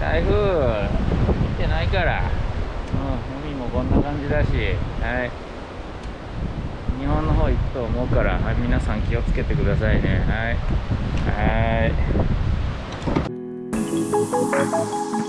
台風。来てないから、うん、海もこんな感じだし、はい、日本の方行くと思うから、はい、皆さん気をつけてくださいね。はい、はい。